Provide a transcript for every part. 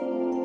Thank you.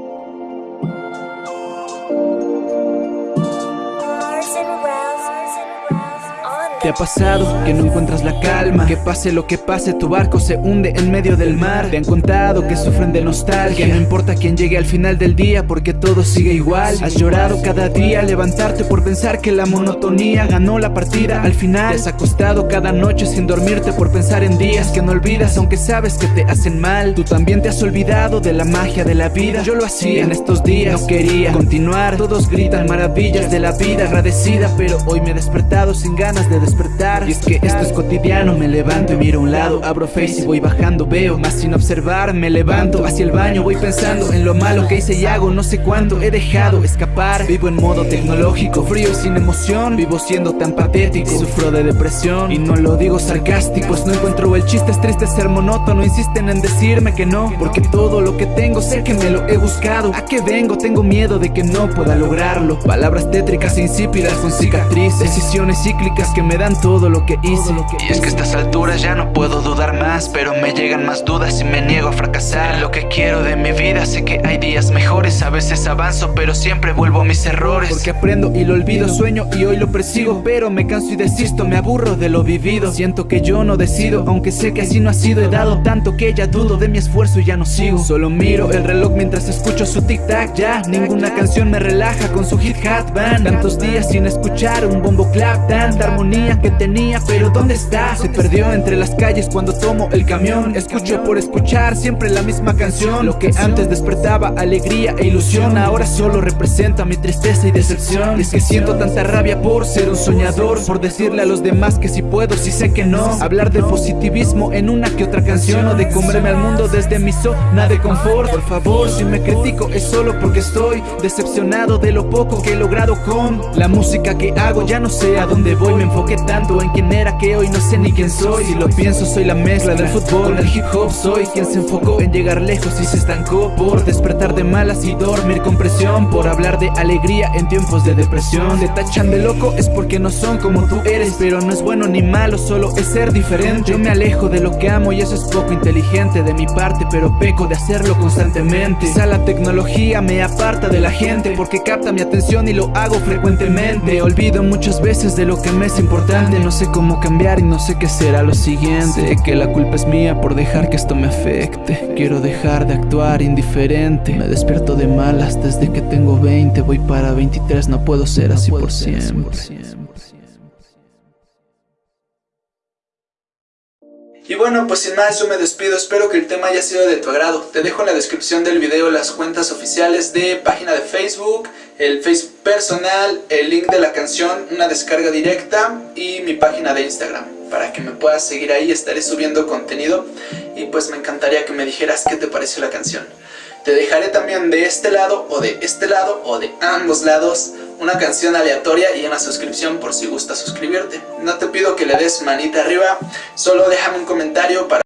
¿Te ha pasado que no encuentras la calma? Que pase lo que pase, tu barco se hunde en medio del mar. Te han contado que sufren de nostalgia. No importa quién llegue al final del día porque todo sigue igual. Has llorado cada día levantarte por pensar que la monotonía ganó la partida. Al final has acostado cada noche sin dormirte por pensar en días que no olvidas Aunque sabes que te hacen mal. Tú también te has olvidado de la magia de la vida. Yo lo hacía en estos días, no quería continuar. Todos gritan maravillas de la vida agradecida Pero hoy me he despertado sin ganas de despertar y es que esto es cotidiano, me levanto y miro a un lado Abro Face y voy bajando, veo más sin observar Me levanto hacia el baño, voy pensando en lo malo que hice y hago No sé cuánto he dejado escapar. Vivo en modo tecnológico, frío y sin emoción Vivo siendo tan patético, sufro de depresión Y no lo digo sarcástico, pues no encuentro el chiste Es triste ser monótono, insisten en decirme que no Porque todo lo que tengo sé que me lo he buscado. ¿A qué vengo? Tengo miedo de que no pueda lograrlo. Palabras tétricas e insípidas con cicatrices Decisiones cíclicas que me dan todo lo que hice. Y es que a estas alturas ya no puedo dudar más Pero me llegan más dudas y me niego a fracasar. Lo que quiero de mi vida Sé que hay días mejores, a veces avanzo Pero siempre vuelvo a mis errores. Porque aprendo y lo olvido, sueño y hoy lo persigo Pero me canso y desisto, me aburro de lo vivido. Siento que yo no decido, aunque sé que así no ha sido He dado tanto que ya dudo de mi esfuerzo y ya no sigo. Solo miro el reloj mientras escucho su tic-tac Ya, ninguna canción me relaja con su hit-hat van Tantos días sin escuchar un bombo clap Tanta armonía que tenía, pero ¿dónde está? Se perdió entre las calles cuando tomo el camión. Escucho por escuchar siempre la misma canción. Lo que antes despertaba alegría e ilusión Ahora solo representa mi tristeza y decepción. Es que siento tanta rabia por ser un soñador Por decirle a los demás que si puedo, si sé que no. Hablar de positivismo en una que otra canción O de comerme al mundo desde mi zona de confort. Por favor, si me critico es solo porque estoy Decepcionado de lo poco que he logrado con La música que hago. Ya no sé a dónde voy Me enfoqué tanto en quién era que hoy no sé ni quién soy. Si lo pienso soy la mezcla del fútbol con el hip hop. Soy quien se enfocó en llegar lejos y se estancó Por despertar de malas y dormir con presión Por hablar de alegría en tiempos de depresión. Te tachan de loco es porque no son como tú eres Pero no es bueno ni malo, solo es ser diferente. Yo me alejo de lo que amo y eso es poco inteligente de mi parte Pero peco de hacerlo constantemente. Quizá la tecnología me aparta de la gente Porque capta mi atención y lo hago frecuentemente. Me olvido muchas veces de lo que me es importante no sé cómo cambiar y no sé qué será lo siguiente. Sé que la culpa es mía por dejar que esto me afecte. Quiero dejar de actuar indiferente. Me despierto de malas desde que tengo 20 Voy para 23, no puedo ser así por siempre Y bueno, pues sin más yo me despido, espero que el tema haya sido de tu agrado. Te dejo en la descripción del video las cuentas oficiales de página de Facebook, el Facebook personal, el link de la canción, una descarga directa y mi página de Instagram. Para que me puedas seguir ahí, estaré subiendo contenido y pues me encantaría que me dijeras qué te pareció la canción. Te dejaré también de este lado o de este lado o de ambos lados una canción aleatoria y una suscripción por si gusta suscribirte. No te pido que le des manita arriba, solo déjame un comentario para